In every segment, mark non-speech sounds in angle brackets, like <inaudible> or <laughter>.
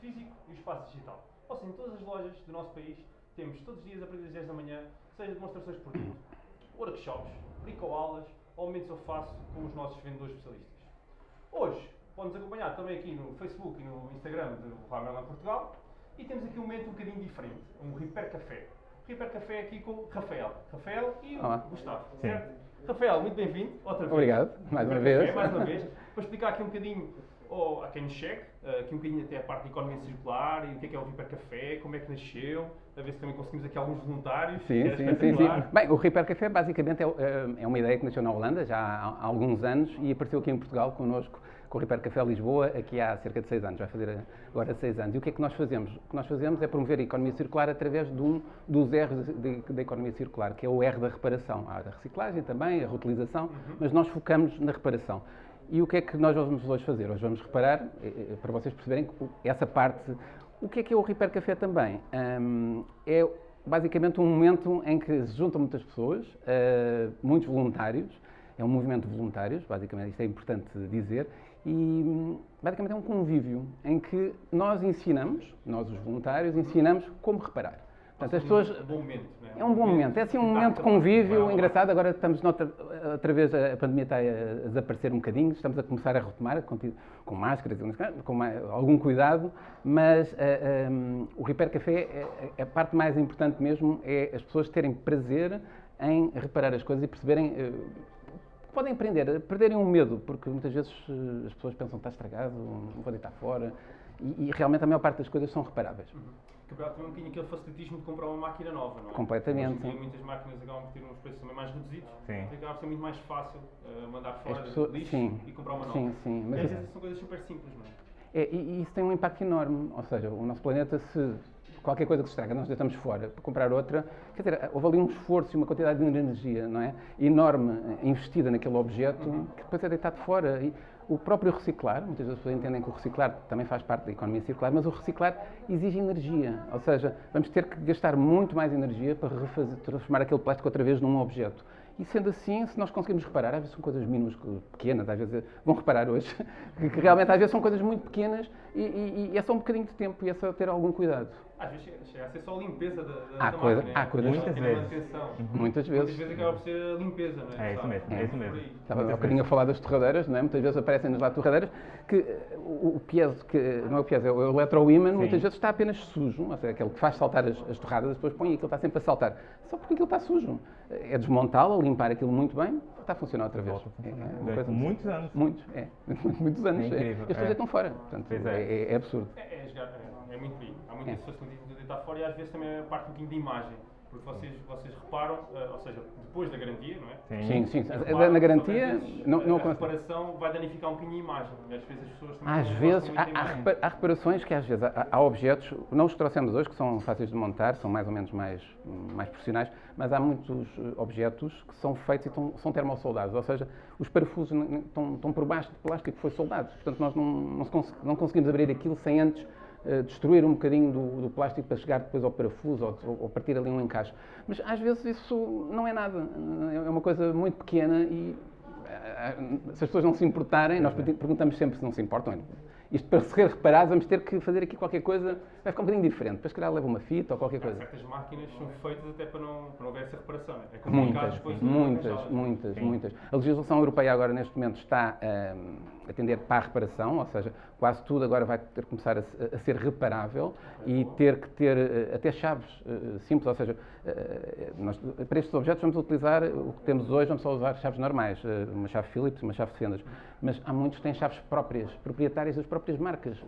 físico e o espaço digital. Ou seja, em todas as lojas do nosso país temos todos os dias a partir das 10 da manhã, seja demonstrações de produto, workshops, bricoaulas ou momentos eu faço com os nossos vendedores especialistas. Hoje, podem-nos acompanhar também aqui no Facebook e no Instagram do Ramerland Portugal e temos aqui um momento um bocadinho diferente, um Repair Café. Repair Café aqui com o Rafael. Rafael e o Olá. Gustavo, Sim. certo? Rafael, muito bem-vindo, outra vez. Obrigado, mais uma vez. Mais uma vez. Para explicar aqui um bocadinho ou a quem nos chegue, eh, aqui um bocadinho até a parte de economia circular e o que é que é o Repair Café, como é que nasceu, a ver se também conseguimos aqui alguns voluntários. Sim, sim, sim, sim. Bem, o Repair Café basicamente é, é uma ideia que nasceu na Holanda já há, alguns anos e apareceu aqui em Portugal connosco com o Repair Café Lisboa aqui há cerca de seis anos, vai fazer agora seis anos. E o que é que nós fazemos? O que nós fazemos é promover a economia circular através de um dos R's da economia circular, que é o R da reparação. Há a reciclagem também, a reutilização, mas nós focamos na reparação. E o que é que nós vamos hoje fazer? Hoje vamos reparar, eh, eh, para vocês perceberem essa parte. O que é que é o Repair Café também? Hum, é basicamente um momento em que se juntam muitas pessoas, eh, muitos voluntários, é um movimento de voluntários, basicamente, isto é importante dizer, e hum, basicamente é um convívio em que nós ensinamos, nós os voluntários, ensinamos como reparar. Portanto, as pessoas, É um bom momento, é? é um bom momento, é assim um momento de convívio engraçado. Agora estamos noutra, outra vez, a pandemia está a desaparecer um bocadinho, estamos a começar a retomar com máscaras, com algum cuidado, mas ah, ah, o Repair Café, é- é- a parte mais importante mesmo é as pessoas terem prazer em reparar as coisas e perceberem. eh, que Podem aprender, perderem o medo, porque muitas vezes eh, as pessoas pensam que está estragado, não vou deitar fora, e, e realmente a maior parte das coisas são reparáveis. Quebrar também um bocadinho aquele facilitismo de comprar uma máquina nova, não é? Completamente, Hoje muitas máquinas acabam por ter uns preços também mais reduzidos, Sim. e acaba por ser muito mais fácil eh, mandar fora pessoas- lixo sim, e comprar uma nova. sim, sim, mas- às vezes são coisas super simples, não é? É, e, isso tem um impacto enorme. Ou seja, o nosso planeta, se qualquer coisa que se estraga, nós deitamos fora para comprar outra, quer dizer, houve ali um esforço e uma quantidade de energia não é? enorme eh, investida naquele objeto que depois é deitado fora. E o próprio reciclar, muitas vezes as pessoas entendem que o reciclar também faz parte da economia circular, mas o reciclar exige energia. Ou seja, vamos ter que gastar muito mais energia para refazer, transformar aquele plástico outra vez num objeto. E sendo assim, se nós conseguimos reparar, às vezes são coisas minúsculas, pequenas, às vezes vão reparar hoje, <laughs> que realmente às vezes são coisas muito pequenas e, e- e é só um bocadinho de tempo e é só ter algum cuidado. Às vezes chega, a ser só a limpeza da, da, Há da coisa- máquina. há coisas- Muitas Muitas vezes. Muitas Muitas vezes. vezes acaba por ser a limpeza, não é? É isso mesmo, é isso por mesmo. Estava há Muitas bocadinho a falar das torradeiras, não é? Muitas vezes aparecem-nos lá torradeiras que eh, o, o piezo, que não é o piezo, é o eletro-imã, muitas vezes está apenas sujo, ou seja, aquele que faz saltar as, as torradas, depois põe e aquilo está sempre a saltar. Só porque aquilo está sujo. É desmontá-lo, limpar aquilo muito bem, está a funcionar outra vez. Volta a É, funcionar. é coisa- muitos anos. Muitos, é. <laughs> Muitos anos. É incrível, E as pessoas é. deitam fora. Portanto, é. é. é- é absurdo. É, é, jogar- é, é muito aí. Há muito É. esse facilitismo de deitar fora e às vezes também a parte um bocadinho de imagem. Porque vocês, vocês reparam, eh, ou seja, depois da garantia, não é? Sim, sim. Reparam, Na garantia, vezes, não, a- não a reparação vai danificar um bocadinho a imagem. Às vezes as pessoas também Às vezes, há, há há reparações que às vezes há, há objetos, não os trouxemos hoje, que são fáceis de montar, são mais ou menos mais, mais profissionais, mas há muitos eh, objetos que são feitos e estão, são termossoldados, ou seja, os parafusos estão, estão por baixo de plástico que foi soldado. Portanto, nós não, não, não conseguimos abrir aquilo sem antes destruir um bocadinho do, do plástico para chegar depois ao parafuso ou, ou- partir ali um encaixe. Mas às vezes isso não é nada, é uma coisa muito pequena e eh, se as pessoas não se importarem, nós pergun- perguntamos sempre se não se importam. Isto para ser reparado, vamos ter que fazer aqui qualquer coisa, vai ficar um bocadinho diferente. Depois, se calhar, leva uma fita ou qualquer Há coisa. certas máquinas são feitas até para não, para não haver essa reparação. não É É complicado Muitas, depois de muitas, muitas, muitas. A legislação europeia agora, neste momento, está hum, a atender para a reparação, ou seja, quase tudo agora vai ter que começar a, a ser reparável e ter que ter eh, até chaves eh, simples, ou seja, eh, nós, para estes objetos vamos utilizar o que temos hoje, vamos só usar chaves normais, uma chave Phillips, uma chave de fendas, mas há muitos que têm chaves próprias, proprietárias das próprias marcas.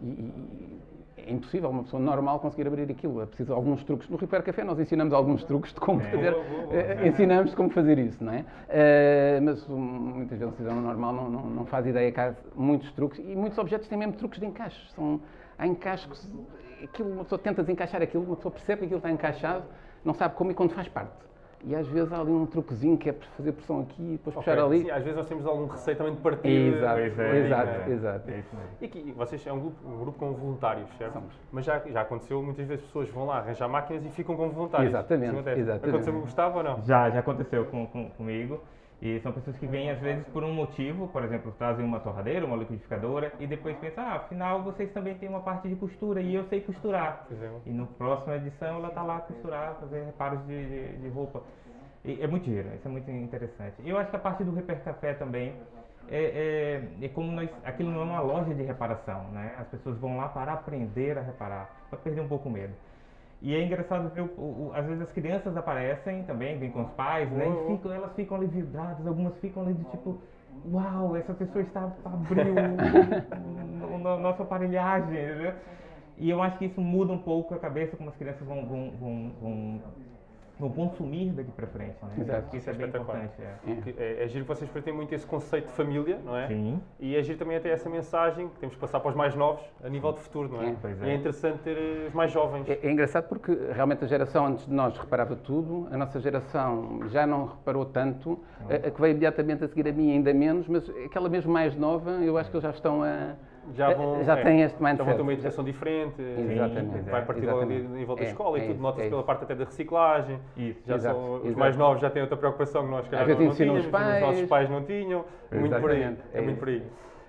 E, e- é impossível uma pessoa normal conseguir abrir aquilo. É preciso alguns truques. No Repair Café nós ensinamos alguns truques de como É. fazer. Boa. eh, ensinamos como fazer isso, não é? Eh, mas um, muitas vezes o cidadão normal não, não, não faz ideia que há muitos truques e muitos objetos têm mesmo truques de encaixe. São, há encaixes que aquilo, uma pessoa tenta desencaixar aquilo, uma pessoa percebe que aquilo está encaixado, não sabe como e quando faz parte. E às vezes há ali um truquezinho que é fazer pressão aqui e depois Ok, puxar ali. Sim, às vezes nós temos algum receio também de partir. Exato, Pois é, exato, é. exato. É. E aqui, vocês é um grupo, um grupo com voluntários, certo? Somos. Mas já, já aconteceu, muitas vezes pessoas vão lá arranjar máquinas e ficam como voluntários. Exatamente, exatamente. Aconteceu com o Gustavo ou não? Já, já aconteceu com, com- comigo. E são pessoas que vêm às vezes por um motivo, por exemplo, trazem uma torradeira, uma liquidificadora e depois pensam, ah, afinal vocês também têm uma parte de costura e eu sei costurar. E no próxima edição ela tá lá a costurar, fazer reparos de, de, de roupa. E é muito giro, isso é muito interessante. E eu acho que a parte do Reper Café também é, é, é como nós, aquilo não é uma loja de reparação, né? As pessoas vão lá para aprender a reparar, para perder um pouco o medo. E é engraçado ver, o, o- às vezes as crianças aparecem também, vêm com os pais, né? E ficam, elas ficam ali vidradas, algumas ficam ali do tipo, uau, essa pessoa está abriu <laughs> o- o- nossa aparelhagem, entendeu? E eu acho que isso muda um pouco a cabeça como as crianças vão, vão, vão, vão, vão consumir daqui para frente, né? Exato. isso é bem Espetacular. importante. É. É, é giro que vocês têm muito esse conceito de família, não é? Sim. E é giro também até essa mensagem que temos que passar para os mais novos a nível de futuro, não é? É. Pois E é. é interessante ter eh, os mais jovens. É, é engraçado porque realmente a geração antes de nós reparava tudo, a nossa geração já não reparou tanto, a, a que veio imediatamente a seguir a mim ainda menos, mas aquela mesmo mais nova, eu acho que eles já estão a. Já vão, já é, têm este Já vão ter mindset. uma educação diferente. Exatamente. Vai partir logo ali Exatamente. a nível da É, escola é e tudo, isso, nota-se é pela parte até da reciclagem. Isso. Já Exato, são, os mais novos já têm outra preocupação que nós, calhar, não, não tínhamos, os os nossos pais. não tinham. Muito por aí. É, é muito por aí.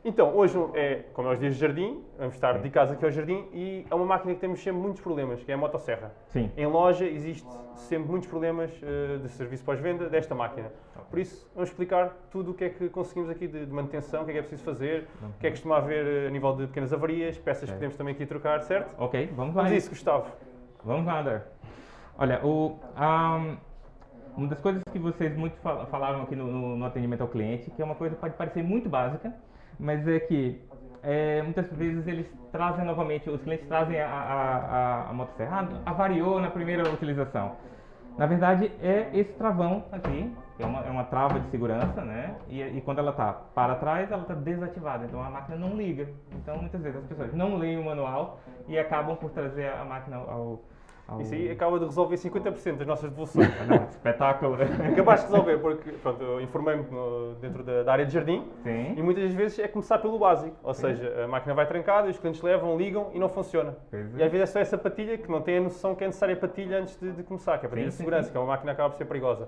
Então, hoje é, como é os dias de jardim, vamos estar dedicados aqui ao jardim e é uma máquina que temos sempre muitos problemas, que é a motosserra. Sim. Em loja existe sempre muitos problemas eh, de serviço pós-venda desta máquina. Por isso, vamos explicar tudo o que é que conseguimos aqui de, de manutenção, o que é que é preciso fazer, o que é que costuma haver eh, a nível de pequenas avarias, peças que podemos também aqui trocar, certo? Ok, vamos lá. Vamos isso, Gustavo. Vamos lá, André. Olha, o, ahm, uma das coisas que vocês muito fal- falaram aqui no, no- no atendimento ao cliente, que é uma coisa que pode parecer muito básica, mas é que é, muitas vezes eles trazem novamente, os clientes trazem a, a, a, a motosserra, avariou na primeira utilização. Na verdade, é esse travão aqui, que é uma, é uma trava de segurança, né? E, e quando ela está para trás, ela está desativada, então a máquina não liga. Então, muitas vezes as pessoas não leem o manual e acabam por trazer a máquina ao... ao... Isso aí acaba de resolver 50% das nossas devoluções. Não, espetáculo. <laughs> Acabaste de resolver, porque pronto, eu informei-me dentro da, da área de jardim e Sim. muitas das vezes é começar pelo básico. Ou seja, a máquina vai trancada, os clientes levam, ligam e não funciona. Pois E é. às vezes é só essa patilha que não tem a noção que é necessária a patilha antes de, de começar, que é a patilha Sim, de sim, segurança, sim. que é uma máquina que acaba por ser perigosa.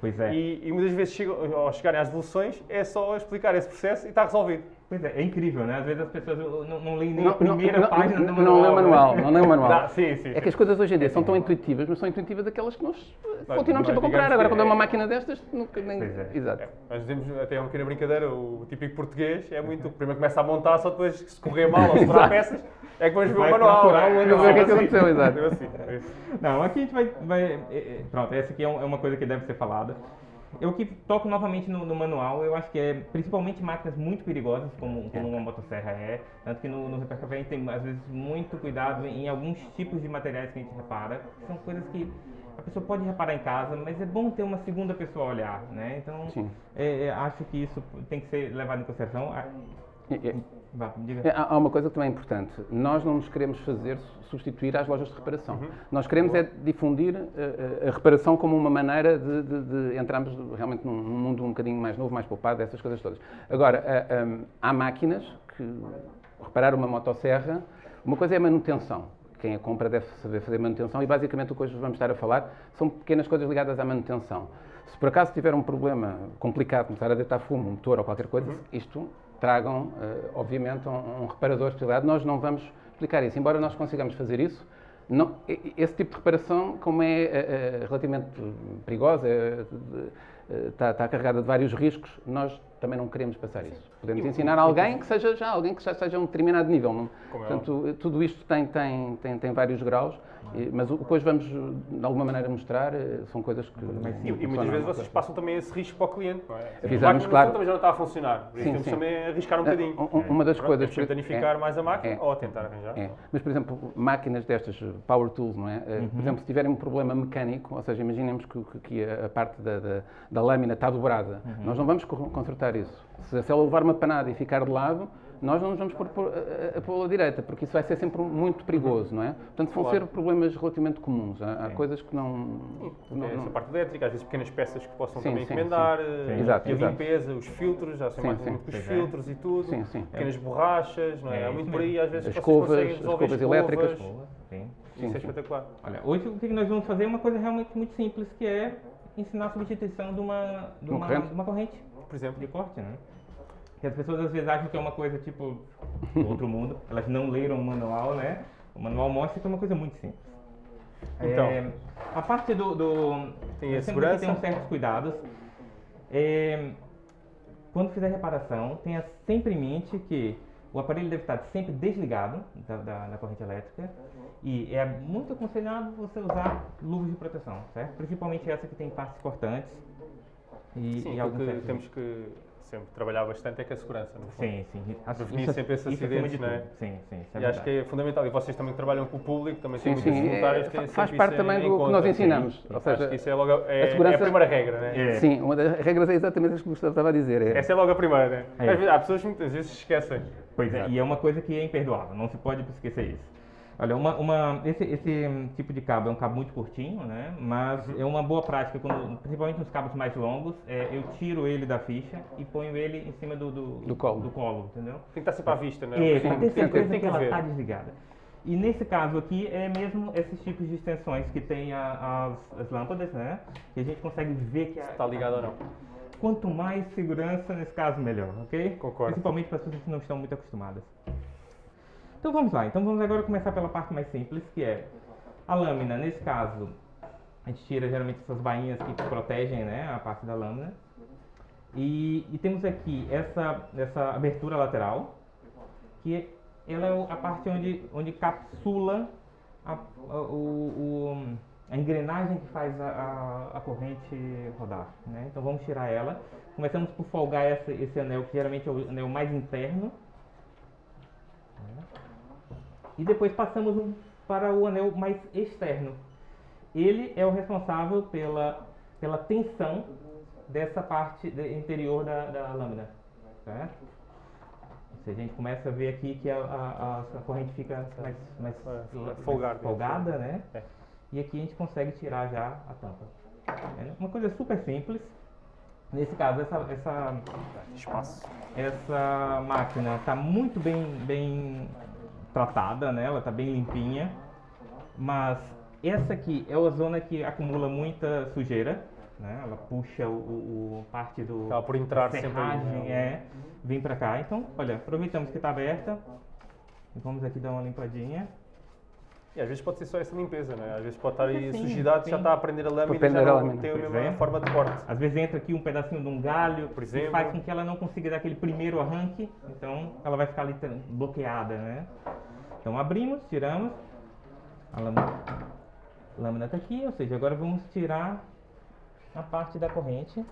Pois é. E, e muitas vezes chegam, ao chegarem às devoluções é só explicar esse processo e está resolvido. Pois é, é incrível, né? Às vezes as pessoas não, não leem nem Não, a primeira não, página não, do não manual. lê o né? manual, não lê o manual. Dá, sim, sim, É sim. que as coisas hoje em dia são tão intuitivas, mas são intuitivas daquelas que nós Nós- continuamos sempre a comprar. Agora, quando é uma é- máquina destas, nunca nem. Pois é. Exato. É, nós dizemos até uma pequena brincadeira, o típico português é muito, primeiro começa a montar, só depois se correr mal ou sobrar <laughs> peças, é que vamos ver o Vai manual. procurar o é, manual. Ver o que é que aconteceu, exato. É assim, é. Não, aqui a gente vai. vai é, é, pronto, essa aqui é, é uma coisa que deve ser falada. Eu que toco novamente no, no manual, eu acho que é principalmente máquinas muito perigosas, como, como uma motosserra é. Tanto que no, no a gente tem, às vezes, muito cuidado em alguns tipos de materiais que a gente repara. São coisas que a pessoa pode reparar em casa, mas é bom ter uma segunda pessoa a olhar, né? Então, é, é, acho que isso tem que ser levado em consideração. E- e- Vá, diga. É, Há há uma coisa que também é importante. Nós não nos queremos fazer substituir às lojas de reparação. Uhum. Nós queremos é difundir eh, a, reparação como uma maneira de, de- de entrarmos realmente num, mundo um bocadinho mais novo, mais poupado, essas coisas todas. Agora, ah, hum, há máquinas que, reparar uma motosserra, uma coisa é a manutenção. Quem a compra deve saber fazer manutenção e basicamente o que hoje vamos estar a falar são pequenas coisas ligadas à manutenção. Se por acaso tiver um problema complicado, começar a deitar fumo, um motor ou qualquer coisa, isto tragam, eh, obviamente, um, um reparador especializado. Nós não vamos explicar isso, embora nós consigamos fazer isso. Não, esse tipo de reparação, como é eh, eh, relativamente perigosa, está, está carregada de vários riscos, nós também não queremos passar isso. Podemos ensinar a alguém que seja já alguém que já seja a um determinado nível. é Portanto, tudo isto tem, tem, tem, tem vários graus, mas hoje vamos, de alguma maneira, mostrar eh, são coisas que. E, e muitas vezes vocês passam também esse risco para o cliente, não é? A Avisamos, claro. também já não está a funcionar, por isso Sim, temos sim. também a arriscar um bocadinho. Um- um- uma das Pronto, coisas. temos que danificar é, mais a máquina é. ou tentar arranjar. É. Mas, por exemplo, máquinas destas, power tools, não é? Eh, Uhum. Por exemplo, se tiverem um problema mecânico, ou seja, imaginemos que, que- a, a parte da, da- da lâmina está dobrada, Uhum. nós não vamos co- consertar isso. Se, se ela levar uma panada e ficar de lado, nós não nos vamos pôr por- a, a, a pô-la direita, porque isso vai ser sempre muito perigoso, não é? Portanto, vão Claro. ser problemas relativamente comuns. Há, há Sim. coisas que não. não- Tem não- essa parte elétrica, às vezes pequenas peças que possam Sim, também sim, encomendar, sim. eh, Exato, a exato. limpeza, os filtros, já sei mais sim. os é. filtros e tudo, Sim, sim. pequenas borrachas, não é? É, Há muito por aí, às vezes As escovas, conseguem as resolver escovas elétricas. Sim. Isso é sim. espetacular. Olha, hoje o que nós vamos fazer é uma coisa realmente muito simples, que é ensinar a substituição de uma, de Uma uma, corrente? de uma corrente Por exemplo, de corte, né? Que as pessoas às vezes acham que é uma coisa tipo outro mundo, elas não leram o manual, né? O manual mostra que é uma coisa muito simples. Então. É, a parte do. do Tem a segurança. uns certos cuidados. É, quando fizer reparação, tenha sempre em mente que o aparelho deve estar sempre desligado da, da- da corrente elétrica e é muito aconselhado você usar luvas de proteção, certo? Principalmente essa que tem partes cortantes e, sim, e alguns temos que sempre trabalhar bastante é com a segurança, no fundo. Sim, sim. As- Prevenir isso- sempre esses acima acidentes, de não é? Sim, sim. Isso é E acho que é fundamental. E vocês também que trabalham com o público, também Sim, têm muitos sim, voluntários, é, têm faz parte em- também do que nós ensinamos. Sim, Ou acho seja, que isso é logo a, é, a segurança- é a primeira regra, né? É. Sim, uma das regras é exatamente isso que o Gustavo estava a dizer. É, Essa é logo a primeira, né? É. Às vezes, há pessoas que muitas vezes se esquecem. Pois é, e é uma coisa que é imperdoável, não se pode esquecer isso. Olha, uma, uma- esse, esse hum, tipo de cabo é um cabo muito curtinho, né? Mas Uhum. é uma boa prática, quando, principalmente nos cabos mais longos, é, eu tiro ele da ficha e ponho ele em cima do, do, Do colo. do colo, entendeu? Tem que estar sempre à vista, né? É, Tem- para ter tem, certeza tem que que ela está desligada. E nesse caso aqui é mesmo esses tipos de extensões que tem a- as, as lâmpadas, né? Que a gente consegue ver que Está ligado ou não. Quanto mais segurança, nesse caso, melhor, ok? Concordo. Principalmente para as pessoas que não estão muito acostumadas. Então vamos lá. Então vamos agora começar pela parte mais simples, que é a lâmina. Nesse caso, a gente tira geralmente essas bainhas que protegem né, a parte da lâmina. E, e temos aqui essa, essa abertura lateral, que ela é a parte onde, onde capsula a, a- o- a engrenagem que faz a, a, a corrente rodar. Né? Então vamos tirar ela. Começamos por folgar essa, esse anel, que geralmente é o anel mais interno. E depois passamos para o anel mais externo. Ele é o responsável pela, pela tensão dessa parte interior da, da lâmina. Certo? Se a gente começa a ver aqui que a, a, a corrente fica mais, mais, É, mais folgada. folgada, né? É. E aqui a gente consegue tirar já a tampa. É uma coisa super simples. Nesse caso, essa, essa, Espaço. essa máquina está muito bem, bem tratada, né? ela está bem limpinha, mas essa aqui é a zona que acumula muita sujeira, né? ela puxa o, o- o parte do Acaba por entrar da sempre ali, serragem, né? é, vem para cá. Então, olha, aproveitamos que está aberta e vamos aqui dar uma limpadinha. E às vezes pode ser só essa limpeza, né? Às vezes pode estar aí Sim, sujidade, já sim. está a prender a lâmina e já a não lâmina. tem a mesma é. forma de corte. Às vezes entra aqui um pedacinho de um galho Por exemplo. faz com que ela não consiga dar aquele primeiro arranque, então ela vai ficar ali bloqueada, né? Então abrimos, tiramos, a lâmina, está aqui, ou seja, agora vamos tirar a parte da corrente.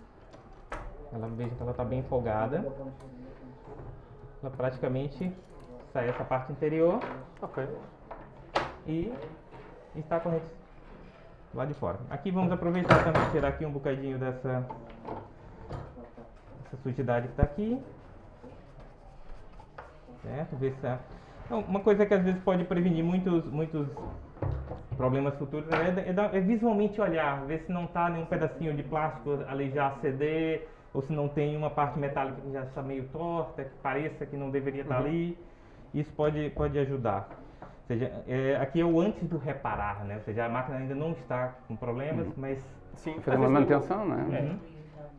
Ela veja que ela está bem folgada. Ela praticamente sai essa parte interior Ok. e está a corrente lá de fora. Aqui vamos aproveitar também tirar aqui um bocadinho dessa, essa sujidade que está aqui. Certo? Ver se a- uma coisa que às vezes pode prevenir muitos, muitos problemas futuros é, é é visualmente olhar, ver se não está nenhum pedacinho de plástico ali já ceder, ou se não tem uma parte metálica que já está meio torta, que pareça que não deveria estar ali. Isso pode, pode ajudar. Ou seja, é, aqui é o antes do reparar, né? Ou seja, a máquina ainda não está com problemas, mas Sim, fazer uma manutenção, não é? É.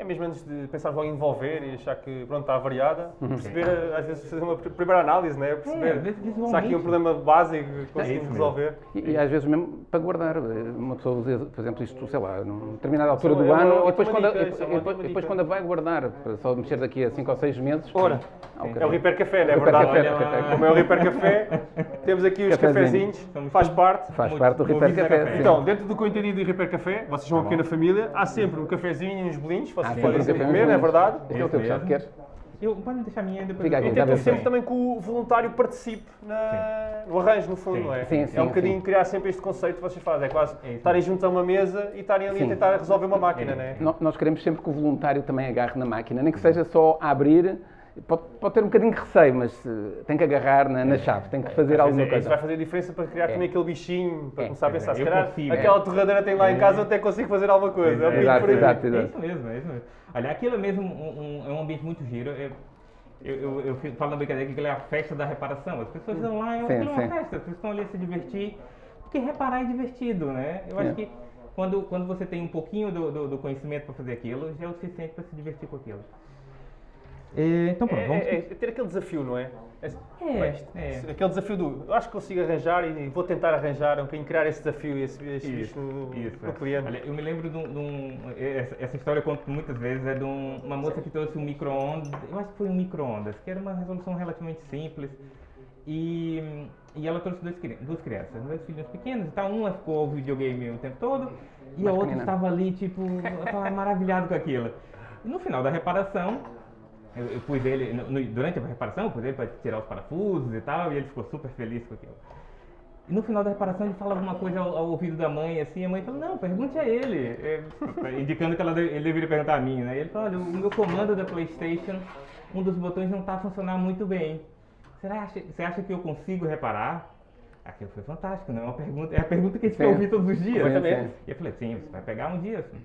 É mesmo antes de pensar logo em devolver e achar que pronto, está variada, perceber, às vezes fazer uma pr- primeira análise, né? É, perceber vezes se há aqui um problema básico que isso conseguimos mesmo. resolver. E, e às vezes mesmo para guardar. Uma pessoa usa, por exemplo, isto, sei lá, numa determinada altura é do uma ano, e depois, quando, dica, e- é depois, e quando vai guardar, para só mexer daqui a 5 ou 6 meses. Ora, Ah, É o. Repair Café, não é Repair verdade? Café, Olha. Café. Como é o Repair Café, temos aqui os Cafezinho. cafezinhos, faz parte. Faz Muito parte do vida, Café. Então, dentro do que eu entendi do Repair Café, vocês são uma pequena família, há sempre um cafezinho e uns bolinhos, vocês Ah, podem sempre sempre um comer, café, não é verdade? Este é o teu, queres? Eu, podem deixar a minha eu- já tentam vê sempre também que o voluntário participe na- no arranjo, no fundo, Sim. não é? Sim, é sim, um bocadinho sim. criar sempre este conceito que vocês fazem, é quase É estarem juntos a uma mesa e estarem ali a Sim. tentar resolver uma máquina, É. não é? Nós queremos sempre que o voluntário também agarre na máquina, nem que seja só a abrir Pode, pode ter um bocadinho de receio, mas eh, tem que agarrar na, na chave, tem que fazer Às alguma vezes é- Isso vai coisa. fazer diferença para criar É. também aquele bichinho, para É, começar a pensar. é, Se calhar consigo, aquela é. torradeira tem lá em casa, eu até consigo fazer alguma coisa. É, é. Exato, exato. É isso mesmo, é isso mesmo. Olha, aquilo é mesmo um, um- é um ambiente muito giro. Eu, eu, eu, eu falo na brincadeira que aquilo é a festa da reparação. As pessoas estão lá, é é uma sim. festa, as pessoas estão ali a se divertir. Porque reparar é divertido, né? Eu acho É. que quando, quando você tem um pouquinho do, do, do conhecimento para fazer aquilo, já é o suficiente para se divertir com aquilo. E, então pronto, É, vamos. é- é ter aquele desafio, não é? É, É, isto- é. Aquele desafio do eu acho que consigo arranjar e vou tentar arranjar um bocadinho, criar esse desafio, esse, esse bicho no, isso, no é. cliente. Olha, eu me lembro de um. de um- essa, essa história eu conto muitas vezes, é de um- uma moça que trouxe um micro-ondas, eu acho que foi um micro-ondas, que era uma resolução relativamente simples. E, e ela trouxe dois, duas crianças, dois filhos pequenos e tal. Uma ficou ao videogame o tempo todo e a Mais outra estava ali, tipo, <laughs> tava maravilhado com aquilo. E no final da reparação, eu, eu pus ele, no- no- durante a reparação, eu pus ele para tirar os parafusos e tal, e ele ficou super feliz com aquilo. E no final da reparação ele fala alguma coisa ao, ao ouvido da mãe, assim, a mãe fala, não, pergunte a ele. É, <laughs> indicando que ela, ele deveria perguntar a mim, né? E ele fala, olha, o meu comando da Playstation, um dos botões não está a funcionar muito bem. Será você acha que eu consigo reparar? Aquilo foi fantástico, né? Uma pergunta, é a pergunta que a gente quer ouvir todos os dias. Completamente. E eu falei, sim, você vai pegar um dia, assim,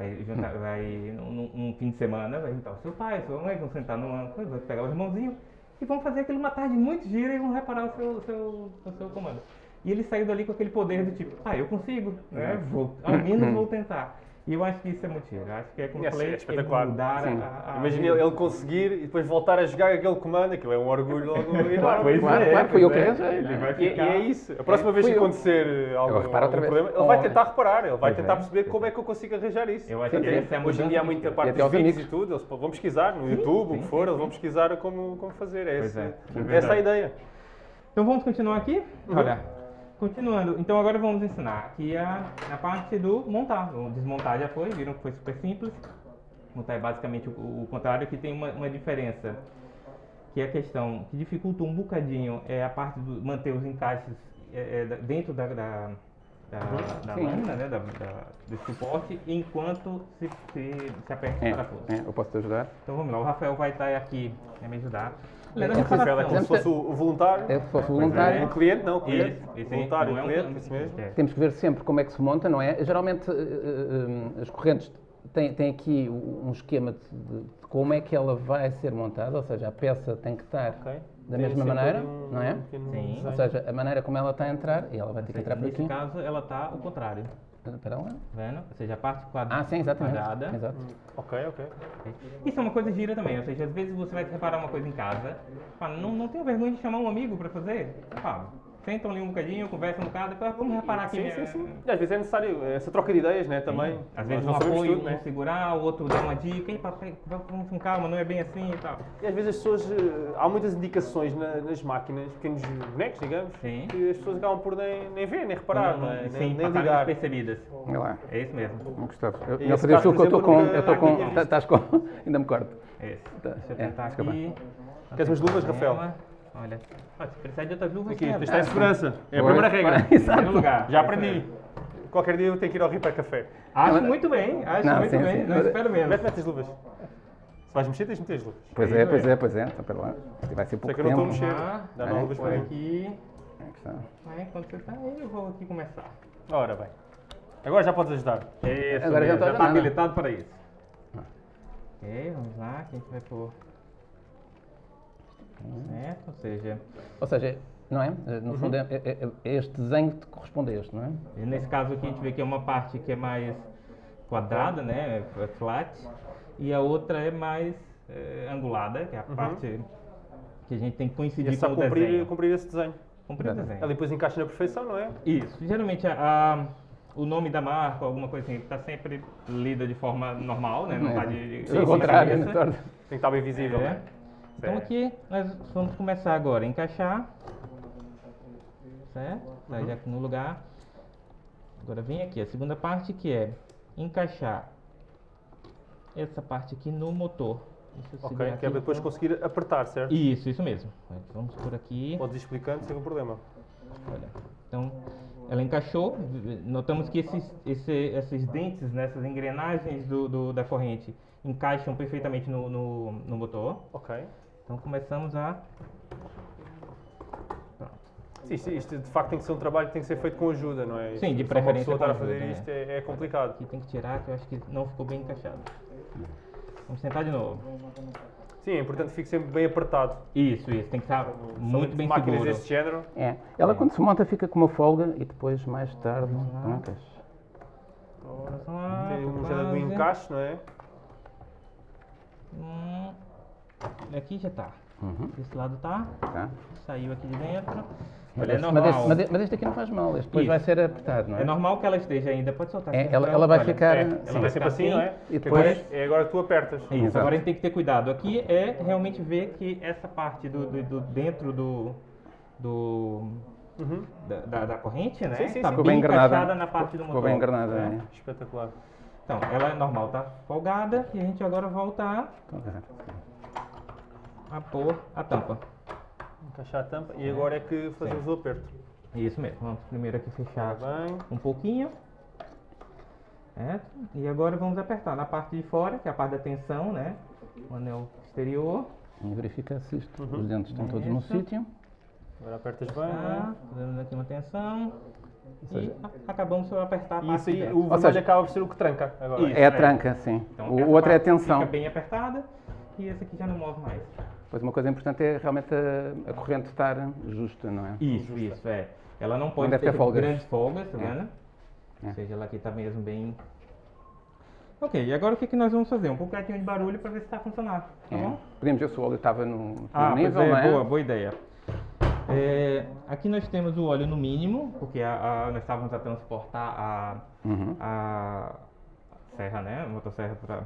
vai juntar, vai num, num- fim de semana, vai juntar o seu pai, sua mãe, vão sentar numa coisa, vai pegar o irmãozinho e vão fazer aquilo uma tarde muito gira e vão reparar o seu, o seu, o seu comando. E ele saiu dali com aquele poder do tipo, ah, eu consigo, né? Vou, ao menos vou tentar. E eu acho que isso é muito giro. Acho que é como É, falei, é espetacular. Imagina ele, ele conseguir e depois voltar a jogar aquele comando, aquilo é um orgulho logo enorme. Pois Claro, é, claro, foi eu que é. arranjei, né? E, e é isso. A próxima vez Fui que acontecer algum, algum vez. problema, ele vai tentar reparar, ele vai Pois tentar é, perceber como é. é que eu consigo arranjar isso. Eu acho que é Hoje em dia há muita parte E dos vídeos e tudo, eles vão pesquisar no YouTube, o que for, eles vão pesquisar como, como fazer. É é, é essa é a ideia. Então vamos continuar aqui? Olha, continuando. Então agora vamos ensinar aqui a, a parte do montar. O desmontar já foi, viram que foi super simples. Montar é basicamente o, o contrário, que tem uma, uma diferença. Que é a questão que dificulta um bocadinho é a parte do manter os encaixes é, é, dentro da, da, da, da Sim. lâmina, né, da, da- do suporte, enquanto se, se, se aperta É, o parafuso. é, eu posso te ajudar? Então vamos lá, o Rafael vai estar aqui a me ajudar. É, Rafael é como se fosse o voluntário. É, se fosse voluntário. O cliente, não, o cliente. Isso, isso, voluntário, não é o um- cliente, isso mesmo. é. Temos que ver sempre como é que se monta, não é? Geralmente eh, eh, eh, as correntes têm, têm aqui um esquema de, de como é que ela vai ser montada, ou seja, a peça tem que estar Ok. da Tem mesma maneira, um- não é? um Sim. Ou seja, a maneira como ela está a entrar, e ela vai ter que entrar por aqui. caso, ela está ao contrário, Lá. tá vendo? Ou seja, a parte quadra- Ah, sim, exatamente. quadrada. Exato. Ok, ok. Isso é uma coisa gira também, ou seja, às vezes você vai reparar uma coisa em casa, fala, não, não tenha vergonha de chamar um amigo para fazer. Fala, sentam ali um bocadinho, conversam um bocado, depois vamos reparar aqui. Sim, minha- sim, sim. E às vezes é necessário essa troca de ideias, né? Também. Às Nós vezes um apoio, tudo, um né? segurar, o outro dá uma dica, papai, vamos com calma, não é bem assim e tal. E às vezes as pessoas. eh, Há muitas indicações na- nas máquinas, pequenos bonecos, digamos, Sim. que as pessoas acabam por nem, nem ver, nem reparar, Não, não é? nem, sim, nem passarem ligar. despercebidas. Olha lá. É isso mesmo. Não gostava. Eu, E que eu estou com. Eu estou com. tá- Estás com. <laughs> Ainda me corto. É esse. Tá, Deixa eu é, tentar desculpa. aqui. Queres umas luvas, Rafael? Olha, ah, se precisar de outras luvas, Aqui, serve. isto está em segurança. É a primeira regra. <laughs> Lugar. Já aprendi. Qualquer dia eu tenho que ir ao Rio para café. Acho Não, muito bem, acho não, muito sim, bem. sim. Não espero menos. Mete, mete as luvas. Se vais mexer, tens de meter as luvas. Pois é, pois é, pois é. Então, espera lá. Vai ser pouco que eu não estou a tempo. mexer. Vamos lá. Dá É, luvas Por para aqui. Aqui está. Aí, quando você tá aí, eu vou aqui começar. Ora bem. Agora já podes ajudar. Isso, Agora já mesmo, já está habilitado para isso. Ok, vamos lá, que a gente vai pôr. Certo, ou seja, Ou seja, não é? No fundo, é, é- é- é este desenho que corresponde a este, não é? e nesse caso aqui a gente vê que é uma parte que é mais quadrada, né, é flat, e a outra é mais eh, angulada, que é a parte que a gente tem que coincidir é só com o cumprir, desenho. cumprir esse desenho. Cumprir o desenho. Ela depois encaixa na perfeição, não é? Isso. Geralmente a, a- o nome da marca, alguma coisa assim, está sempre lida de forma normal, né? Não É. está de, de Ao contrário, né? Torna- Tem que estar bem visível, É. né? Então aqui nós vamos começar agora a encaixar. Certo? Tá Uhum. já aqui no lugar. Agora vem aqui a segunda parte que é encaixar essa parte aqui no motor. Ok, que é para depois conseguir apertar, certo? Isso, isso mesmo. Vamos por aqui. Podes ir explicando sem problema. Olha, então ela encaixou. Notamos que esses, esse- esses dentes, né, essas engrenagens do, do- da corrente encaixam perfeitamente no, no, no motor. Ok. Então começamos a. Sim, isto, isto de facto tem que ser um trabalho que tem que ser feito com ajuda, não é? Sim, de Só preferência Uma pessoa estar a com fazer ajuda, isto é, é complicado. Aqui tem que tirar, que eu acho que não ficou bem encaixado. Vamos tentar de novo. Sim, é importante que fique sempre bem apertado. Isso, isso. Tem que estar muito bem máquinas seguro. deste género. É. Ela quando se monta fica com uma folga e depois mais tarde. lá, Tem um género do quase. encaixe, não é? Hum, aqui já tá. Uhum. Desse lado tá. Tá? Saiu aqui de dentro. Mas, é este, normal. mas, este, mas este- mas este aqui não faz mal, este depois Isso. vai ser apertado, não é? É normal que ela esteja ainda. Pode soltar. É, aqui, ela- ela vai Olha, ficar- é, sim. ela Vai vai sempre ficar assim, não é? E Agora depois- é agora tu apertas. Isso, Exato. agora a gente tem que ter cuidado. Aqui é realmente ver que essa parte do, do- do dentro do, do Uhum. da, da- da corrente, né? Sim, sim, tá sim. Ficou bem encaixada na parte do motor. Ficou bem engranada, né? é. Espetacular. Então, ela é normal, tá folgada e a gente agora volta a, Então, tá. A pôr a tampa. Encaixar a tampa e agora é que fazemos o aperto. Isso mesmo. Vamos primeiro aqui fechar Tá bem. um pouquinho. Certo? E agora vamos apertar na parte de fora, que é a parte da tensão, né? O anel exterior. Vamos verificar se isto, Uhum. os dentes estão todos no sítio. Agora apertas bem, não fazemos aqui uma tensão. seja- E acabamos por apertar a é? Parte isso aí, de o vermelho seja- acaba por ser o que tranca agora. Isso. É a é. tranca, sim. Então, o outro é a tensão. Fica bem apertada e esse aqui já não move mais. Pois uma coisa importante é realmente a, a corrente estar justa, não é? Isso, isso, é. Ela não pode deve ter folgas. grandes folgas, tá É. vendo? É. Ou seja, ela aqui tá mesmo bem... Ok, e agora o que, que nós vamos fazer? Um pouquinho de barulho para ver se está funcionando, tá É. bom? Podemos ver se o óleo estava no, no Ah, nível, pois é, não é? boa, boa ideia. É, aqui nós temos o óleo no mínimo, porque a- a- nós estávamos a transportar a, Uhum. a serra, né? A motosserra pra,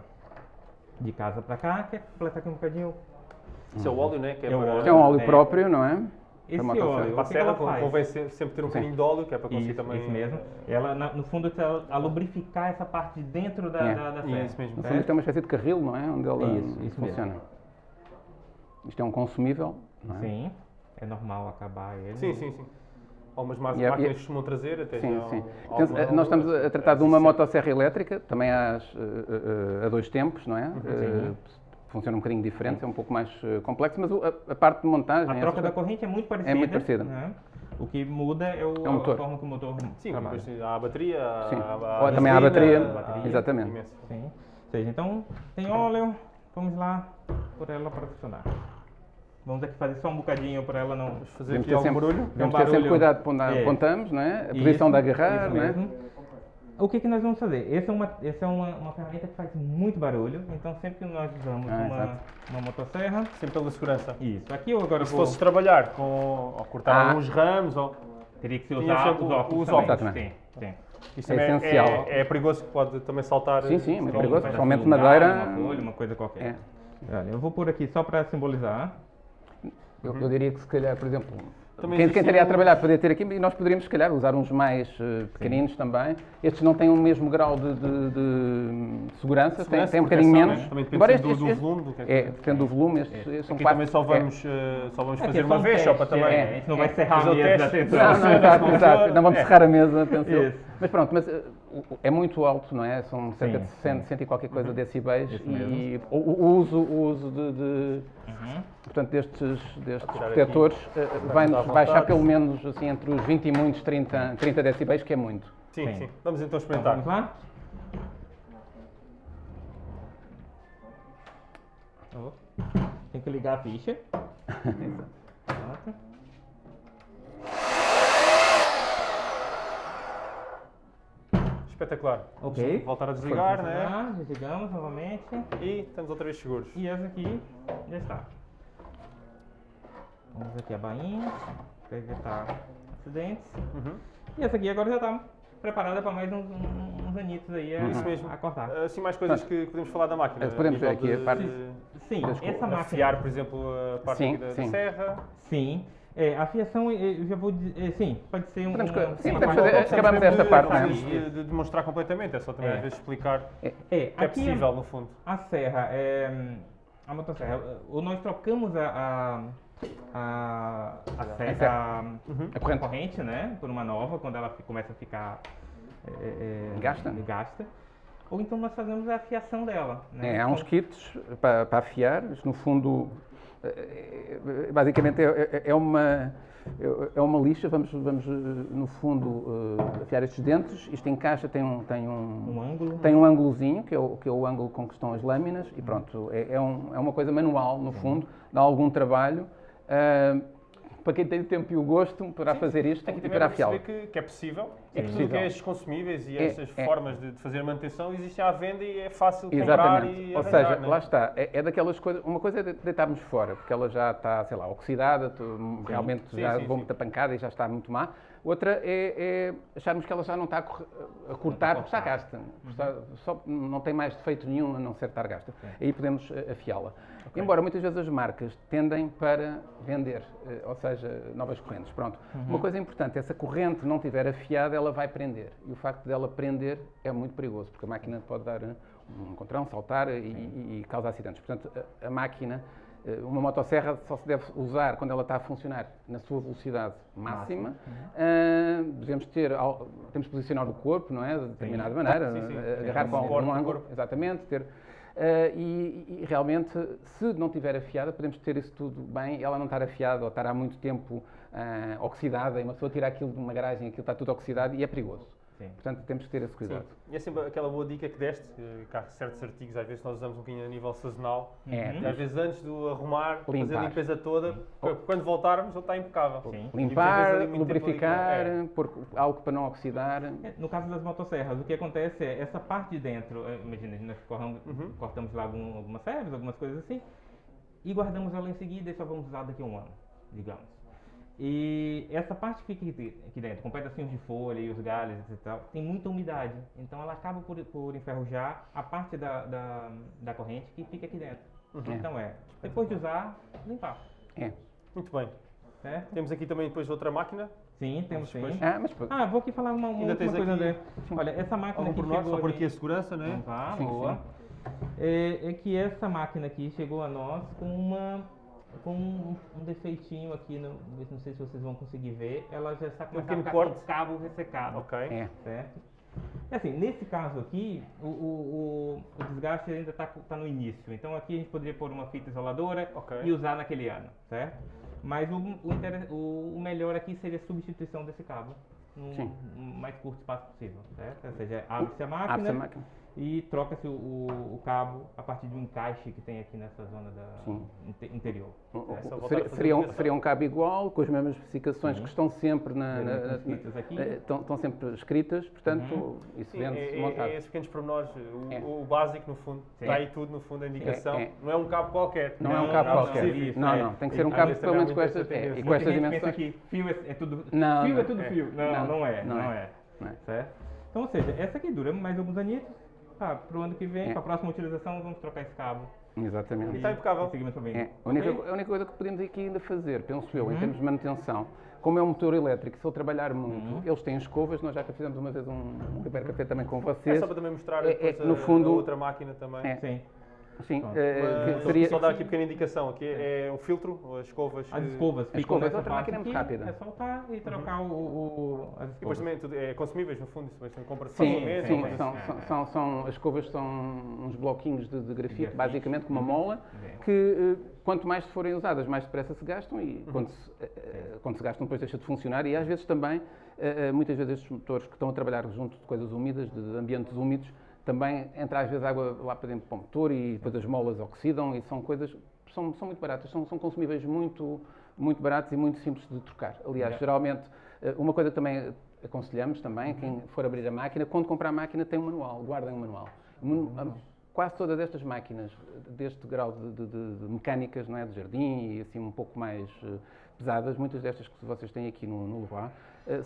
de casa para cá, que é completar aqui um bocadinho. Isso é o óleo, né? Que é, É para, é um óleo É. próprio, não é? Esse óleo, a o que, que ela serra convém se- sempre ter um bocadinho de óleo, que é para conseguir Isso, também. isso mesmo. Ela, na- no fundo, está a lubrificar essa parte de dentro da, É. da, da serra. Isso mesmo. No fundo certo? isto é uma espécie de carril, não é? Onde ela Isso, isso funciona. Isto é um consumível, não é? Sim, é normal acabar ele. Sim, sim, sim. Algumas ma- E é- máquinas é- costumam trazer até Sim, já sim. ao- ao- nós estamos a tratar de uma Sim. motosserra elétrica, também às, eh, eh, a dois tempos, não é? Uhum. Eh, funciona um bocadinho diferente, é um pouco mais eh, complexo, mas a, a parte de montagem... A troca da corrente é muito parecida. muito parecida. né? O que muda é, o, É o motor. a forma que o motor Sim, trabalha. a bateria, Sim. há, Ou também a bateria, bateria. exatamente. Sim. Ou seja, então tem óleo, vamos lá por ela para funcionar. Vamos aqui fazer só um bocadinho para ela não. Vamos fazer Devemos aqui ter algum sempre, barulho. Um ter sempre cuidado quando É. apontamos, não é? A Isso, posição de agarrar, isso não é? O que, que nós vamos fazer? Essa é, uma, essa é uma, uma ferramenta que faz muito barulho, então sempre que nós usamos Ah, uma, exato. uma motosserra. Sempre pela segurança. Isso, aqui eu agora Se vou. fosses trabalhar com, ou cortar Ah. alguns ramos, ou, Teria que se Tinha usar os óculos. os também. óculos. Sim, sim. isto É também é, essencial. é, é perigoso que pode também saltar. Sim, sim, é muito perigoso, principalmente madeira. Uma folha, uma coisa qualquer. É. Olha, eu vou pôr aqui só para simbolizar. Eu, eu diria que se calhar, por exemplo, Também quem, quem estaria a um- trabalhar poderia ter aqui, e nós poderíamos se calhar usar uns mais eh, pequeninos também. Estes não têm o mesmo grau de, de- de segurança, têm, Segurança, têm um bocadinho menos. né? Também depende Embora estes- do, do estes- volume. Do que é que- É, depende do volume, estes, estes são Aqui quatro. também só é. vamos, eh, só vamos fazer é uma um vez, só para também. é, não vai é, serrar a fazer o mesa, atenção. Não, não, exato, exato. Não vamos é. serrar a mesa. Mas pronto, mas eh, é muito alto, não é? São cerca de Sim, 100, 100 e qualquer coisa decibéis Isso e o, o uso, o uso de, de, Uhum. portanto, destes, destes protetores eh, à baixar pelo menos assim, entre os 20 e muitos 30, 30 decibéis, que é muito. Sim, Sim. sim. Vamos então Então experimentar. vamos lá? Oh, Tem que ligar a ficha. <laughs> Pronto. Espetacular. Ok. Vamos voltar a desligar, né? Desligamos novamente. E estamos outra vez seguros. E essa aqui já está. Vamos aqui a bainha para evitar acidentes. Uhum. E essa aqui agora já está preparada para mais uns, uns, anitos aí a, Isso mesmo. a cortar. Assim, mais coisas que podemos falar da máquina. Eh, podemos ver aqui a de- parte- de Sim, Desculpa, essa máquina. Afiar, por exemplo, a parte Sim, aqui da, da sim. serra. Sim. É, a fiação, eh, eu já vou dizer, eh, sim, pode ser um... Podemos um- sim, podemos fazer- acabamos mesmo esta de- parte, não é? de, de demonstrar completamente, é só também É. às vezes explicar É, que é aqui possível, no fundo. a serra, é, a motosserra, o- nós trocamos a, a, a, a serra, Uhum. A corrente. corrente, né, por uma nova, quando ela começa a ficar é, é, Gasta? gasta. Ou então nós fazemos a fiação dela. Né? É, há uns Então, kits para, para afiar, no fundo basicamente é, é- é uma, é uma lixa, vamos, vamos eh, no fundo eh, afiar estes dentes, isto encaixa, tem um, tem Um um, ângulo. tem um ângulozinho, que é, o, que é o ângulo com que estão as lâminas, e pronto, é, é, um- é uma coisa manual, no fundo, dá algum trabalho. Ah, para quem tem o tempo e o gosto, poderá fazer isto e para perceber que, que é possível É e possível. que é estes consumíveis e É, estas é. formas de, de fazer manutenção existem à venda e é fácil comprar Exatamente. e Ou arranjar, seja, né? lá está. É, é daquelas coisas. Uma coisa é de- deitarmos fora, porque ela já está, sei lá, oxidada, realmente Sim, já sim, levou sim. muita pancada e já está muito má. Outra é, é acharmos que ela já não está a, corre- a cortar porque está gasta. Está- só, não tem mais defeito nenhum a não ser estar gasta. Aí podemos eh, afiá-la. Embora muitas vezes as marcas tendem para vender, eh, ou seja, novas correntes. Pronto. Uma coisa importante é se a corrente não estiver afiada, ela vai prender. E o facto dela prender é muito perigoso, porque a máquina pode dar eh, um encontrão, saltar e, e, e causar acidentes. Portanto, a, a máquina, uma motosserra só se deve usar quando ela está a funcionar na sua velocidade máxima. Ah, devemos ter, temos que posicionar o corpo, não é? De determinada maneira, Sim, sim. eh, Sim, agarrar um com do ângulo, exatamente, ter. ah, e, e realmente, se não tiver afiada, podemos ter isso tudo bem, ela não estar afiada ou estar há muito tempo ah, oxidada, e uma pessoa tira aquilo de uma garagem, aquilo está tudo oxidado e é perigoso. Sim. Portanto, temos que ter esse Sim. cuidado. E é sempre aquela boa dica que deste, que há certos artigos, às vezes nós usamos um bocadinho a nível sazonal, É, e às vezes antes de arrumar, fazer Limpar. a limpeza toda, porque quando voltarmos ele está impecável. Sim. Limpar, vezes tempo ali lubrificar, é. pôr algo para não oxidar. É, No caso das motosserras, o que acontece é essa parte de dentro, eh, imagina, nós corramos- Uhum. cortamos lá algum- algumas servas, algumas coisas assim, e guardamos ela em seguida e só vamos usar daqui a um ano, digamos. E essa parte que fica aqui dentro, com pedacinhos de folha e os galhos e tal, tem muita umidade. Então ela acaba por, por enferrujar a parte da, da, da corrente que fica aqui dentro. Então é, depois de usar, limpar. É. Muito bem. Certo? Temos aqui também depois outra máquina. Sim, temos sim. depois- Ah, mas Ah, vou aqui falar uma, uma Ainda coisa, aqui André. Olha, essa máquina Algum aqui chegou só por ali- aqui a segurança, não é? Tá, Sim, boa. É, é que essa máquina aqui chegou a nós com uma com um, um defeitinho aqui, no, não sei se vocês vão conseguir ver, ela já está com pequeno com corte. o cabo ressecado, Ok. é. certo? E assim, nesse caso aqui, o, o, o, o desgaste ainda está tá no início, então aqui a gente poderia pôr uma fita isoladora Ok. e usar naquele ano, certo? Mas o, o, o- o melhor aqui seria a substituição desse cabo Sim. no mais curto espaço possível, certo? Ou seja, abre-se a máquina, Abre-se a máquina. E troca-se o, o- cabo a partir de um encaixe que tem aqui nessa zona da interior. A Seria, seria, um, um cabo igual, com as mesmas especificações Sim. que estão sempre na, na- Estão na- escritas aqui. eh, estão, estão sempre escritas, portanto, Uhum. isso vende-se é, é, montado. é esses pequenos pormenores, o, É. o básico no fundo. Sim. Está aí tudo no fundo, a indicação. É, é. Não é um cabo qualquer. Não, é um Não, cabo não, qualquer. isso, não, é. não, tem que ser um cabo vezes pelo menos com estas, é, tendência. e com estas dimensões. fio é, é tudo. Não, fio não, é tudo é. fio. Não, é. não é. é. Não é. Certo? Então, ou seja, essa aqui dura mais alguns anitos. Tá, pro ano que vem, É. para a próxima utilização, vamos trocar esse cabo. Exatamente. E. E seguimos para bem. É, a, única, Ok? a única coisa que podemos aqui ainda fazer, penso eu, em Uhum. termos de manutenção, como é um motor elétrico, se ele trabalhar muito, Uhum. eles têm escovas, nós já fizemos uma vez um, um Café também com É vocês. só para também mostrar É- é no a, fundo- a outra máquina também. É. Sim. Sim, que seria, Só dar aqui pequena indicação. Aqui é o filtro, as escovas. As escovas ficam escovas, nessa outra parte máquina é muito rápida. É soltar e trocar o, o- as E depois escovas. também é consumíveis, no fundo, isso compra-se Sim, facilmente. sim, mas- são, é, são, é. são, são- as escovas são uns bloquinhos de, de grafite, grafite. Uhum. basicamente com uma mola, É. que eh, quanto mais forem usadas, mais depressa se gastam Uhum. e quando, se, eh, eh, quando se gastam depois deixa de funcionar e às vezes também, muitas vezes estes motores que estão a trabalhar junto de coisas úmidas, de ambientes úmidos, também entra às vezes água lá para dentro para o motor e depois as molas oxidam e são coisas, são, são muito baratas, são, são consumíveis muito, muito baratos e muito simples de trocar. Aliás, Yeah. geralmente, eh, uma coisa que também aconselhamos também, Uhum. quem for abrir a máquina, quando comprar a máquina tem um manual, guardem um manual. Uhum. Quase todas estas máquinas deste grau de, de- de- mecânicas, não é, de jardim e assim um pouco mais eh, pesadas, muitas destas que vocês têm aqui no, no Leroy,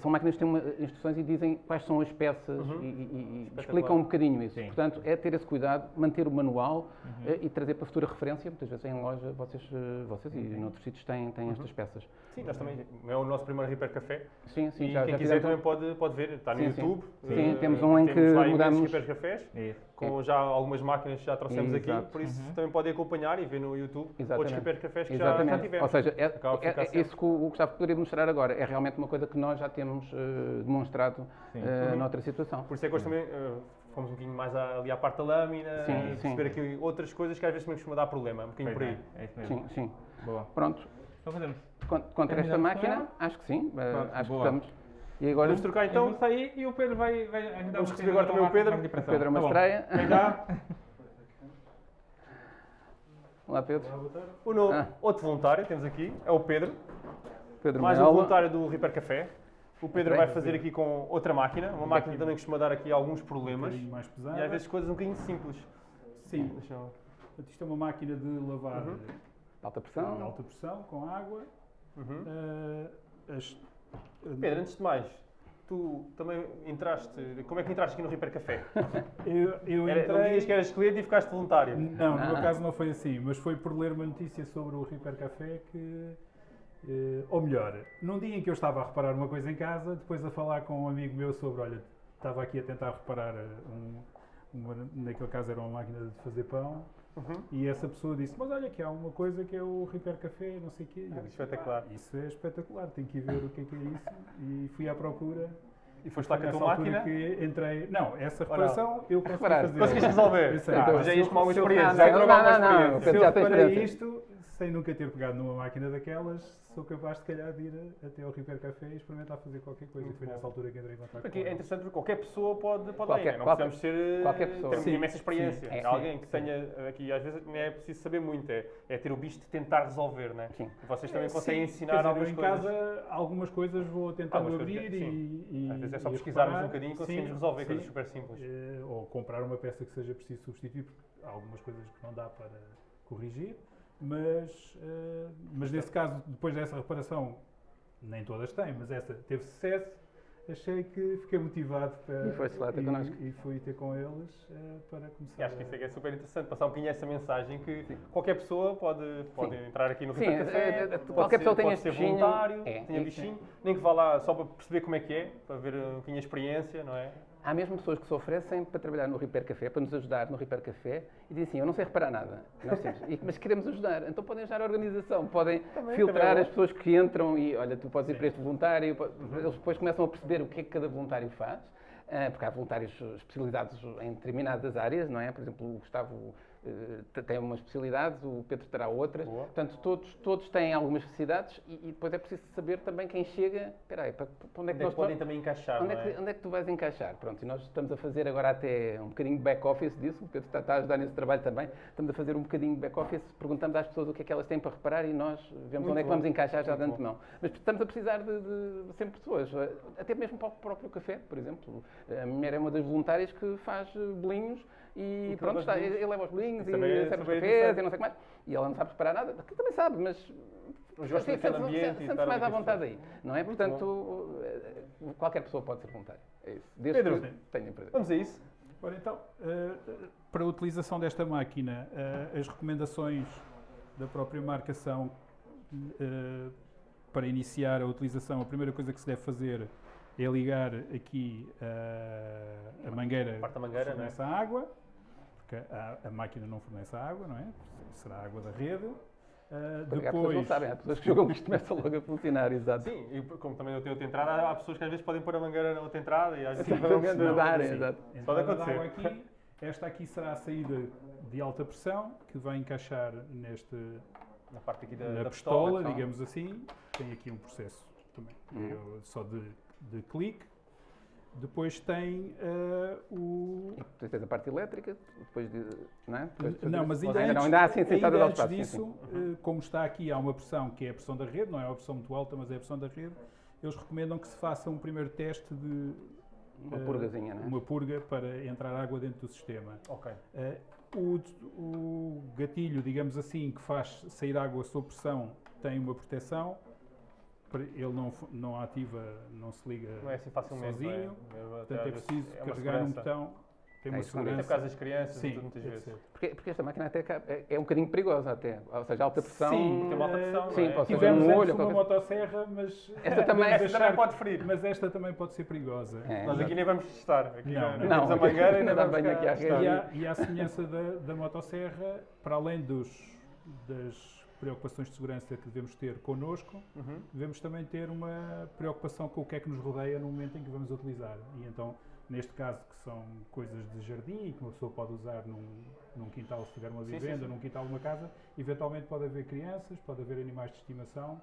são máquinas que têm uma, instruções e dizem quais são as peças Uhum. e, e- e explicam um bocadinho isso. Sim. Portanto, é ter esse cuidado, manter o manual Uhum. eh, e trazer para futura referência. Muitas vezes em loja vocês, eh, vocês e Uhum. noutros sítios têm, têm estas peças. Sim, nós também. É o nosso primeiro Repair Café. Sim, sim, e já, quem já quiser fizemos. também pode, pode ver. Está no Sim, sim. YouTube. Sim, Eh, temos um em que mudamos- Repair Cafés. Isso. Com já algumas máquinas que já trouxemos aqui, Exato. por isso Uhum. também podem acompanhar e ver no YouTube outros Exatamente. Repair Cafés que já, já tivemos. Ou seja, é, é- é isso que o Gustavo poderia mostrar agora. É realmente uma coisa que nós já temos eh, demonstrado Uhum. noutra situação. Por isso é que hoje também eh, fomos um bocadinho mais à- ali à parte da lâmina Sim, e sim. perceber aqui outras coisas que às vezes também costuma dar problema, um bocadinho por Pois aí. é, é isso mesmo. Sim, sim. Boa. Pronto, Então fazemos. Con- contra esta máquina, acho que sim. Pronto, acho boa. que estamos. E agora Vamos trocar Então, vou sair e o Pedro vai, vai ajudar Vamos receber agora também o Pedro. pressão. Pedro é uma Tá estreia. Até já. <laughs> Olá Pedro. O novo, Ah. outro voluntário temos aqui é o Pedro, Pedro mais um voluntário do Repair Café. O Pedro vai fazer aqui com outra máquina, uma máquina que também costuma dar aqui alguns um problemas bocadinho mais pesada. e às vezes coisas um bocadinho simples. Sim, Deixa eu- isto é uma máquina de lavar Uhum. Alta de pressão. alta pressão com água. Uhum. Eh, as- Pedro, antes de mais, tu também entraste. Como é que entraste aqui no Repair Café? <laughs> eu, eu Era, não entrei... dizias que eras cliente e ficaste voluntário. Não, no meu Ah. caso não foi assim, mas foi por ler uma notícia sobre o Repair Café que. Eh, ou melhor, num dia em que eu estava a reparar uma coisa em casa, depois a falar com um amigo meu sobre, olha, estava aqui a tentar reparar eh, um, uma, naquele caso era uma máquina de fazer pão, Uhum. e essa pessoa disse, mas olha que há uma coisa que é o Repair Café, não sei o quê. Eu Ah, disse, espetacular. "Ah, isso é espetacular, tenho que ir ver o que é que é isso. E fui à procura. E foste lá com a tua máquina. que entrei. Não, essa não? reparação eu consegui Reparar. fazer. Conseguiste resolver? Sei. Ah, Então, já se ias eu- com alguma experiência. não, Já não, não, não. experiência. Se eu reparei isto, sem nunca ter pegado numa máquina daquelas, sou capaz, se calhar, de ir a- até ao Repair Café e experimentar fazer qualquer coisa. Muito e foi bom. nessa altura que entrei em contato Porque com é interessante porque qualquer pessoa pode, pode Qualquer- ir, não qualquer- precisamos ser, qualquer pessoa. ter Sim, imensa experiência. sim, é, É alguém que sim. tenha aqui, às vezes nem é preciso saber muito, é, é ter o bicho de tentar resolver, né? Sim. Vocês também Sim, conseguem ensinar dizer, eu algumas em coisas. casa, algumas coisas vou tentando Algumas coisas, abrir e, e. É só pesquisarmos reparar. um bocadinho e conseguimos Sim, resolver sim. coisas super simples. Eh, ou comprar uma peça que seja preciso substituir, porque há algumas coisas que não dá para corrigir, mas, eh, mas nesse caso, depois dessa reparação, nem todas têm, mas essa teve sucesso, achei que fiquei motivado para. E foste lá ter connosco. e, e fui ter com eles eh, para começar. E acho que isso é, a- que é super interessante, passar um bocadinho essa mensagem que qualquer pessoa pode, pode entrar aqui no Sim, Café, é, é, pode qualquer ser, pessoa tem ser voluntário, É, tenha é, bichinho, nem que vá lá só para perceber como é que é, para ver um bocadinho a experiência, não é? Há mesmo pessoas que se oferecem para trabalhar no Repair Café, para nos ajudar no Repair Café, e dizem assim, eu não sei reparar nada, e- mas queremos ajudar. Então podem ajudar a organização, podem Também, filtrar também é as pessoas que entram e, olha, tu podes ir para este voluntário, po- eles depois começam a perceber o que é que cada voluntário faz, ah, porque há voluntários especializados em determinadas áreas, não é? Por exemplo, o Gustavo eh, tem uma especialidade, o Pedro terá outra. Boa. Portanto, todos, todos têm algumas necessidades e, e depois é preciso saber também quem chega. Espera aí, para, para onde é Onde que é nós podem também encaixar, Onde é, que, é? onde é que tu vais encaixar? Pronto, e nós estamos a fazer agora até um bocadinho de back-office disso, o Pedro está, está a ajudar nesse trabalho também. Estamos a fazer um bocadinho de back-office, perguntamos às pessoas o que é que elas têm para reparar e nós vemos Muito onde é que bom. vamos encaixar já de Muito antemão. Mas estamos a precisar de, de, de sempre pessoas, eh, até mesmo para o próprio café, por exemplo. A minha mulher é uma das voluntárias que faz eh, bolinhos e E pronto, está, ele leva os bolinhos E cafés e não sei o que mais. E ela não sabe preparar nada, que também sabe, mas Sim, daquele sente-se- ambiente e estar mais à vontade aí, não é? Portanto, eh, qualquer pessoa pode ser voluntário. É isso. Desde Pedro. que tenha prazer. Vamos a isso. Ora, então, eh, para a utilização desta máquina, eh, as recomendações da própria marca são para iniciar a utilização, a primeira coisa que se deve fazer é ligar aqui eh, a mangueira Parte da mangueira, fornece a água, porque a, a máquina não fornece água, não é? Será a água da rede. Eh, Porque há pessoas que não depois, sabem, há pessoas que jogam que isto começa logo a funcionar, exato. Sim, e como também eu tenho outra entrada, há pessoas que às vezes podem pôr a mangueira na outra entrada e às vezes Sim, não perceber. nadar, exato. Pode acontecer. água aqui. Esta aqui será a saída de alta pressão, que vai encaixar neste, Na parte aqui da, na da pistola, pistola. digamos assim. Tem aqui um processo também, Uhum. só de, de clique. Depois tem eh, o. E depois tens a parte elétrica, depois de. Não, é? Depois Não, mas ainda antes, não, ainda há assim ainda antes espaço. sim, disso, sim. eh, como está aqui, há uma pressão que é a pressão da rede, não é uma pressão muito alta, mas é a pressão da rede. Eles recomendam que se faça um primeiro teste de Uma eh, purgazinha, não é? uma purga para entrar água dentro do sistema. Ok. Eh, o, o gatilho, digamos assim, que faz sair água sob pressão tem uma proteção. Ele não, não ativa, não se liga Não é assim facilmente. sozinho. não é? Portanto, é preciso é carregar um segurança. botão. Tem É uma isso, Até por segurança. causa das crianças, Sim, tudo, muitas vezes. Porque, porque esta máquina até é, é um bocadinho perigosa até. Ou seja, alta pressão. Sim, Tem uma alta pressão, Sim, não é? pode ser Tivemos um olho uma qualquer- motosserra, mas Esta <laughs> também- Esta também pode ferir. Mas esta também pode ser perigosa. É. Nós aqui nem vamos testar. Aqui Não, não, não. temos Não, a mangueira <laughs> e ainda não dá vamos aqui à. E a, e a semelhança da, da motosserra, para além dos, das preocupações de segurança que devemos ter connosco, Uhum. devemos também ter uma preocupação com o que é que nos rodeia no momento em que vamos utilizar. E então neste caso que são coisas de jardim e que uma pessoa pode usar num, num quintal se tiver uma Sim, sim, vivenda, sim. num quintal de uma casa, eventualmente pode haver crianças, pode haver animais de estimação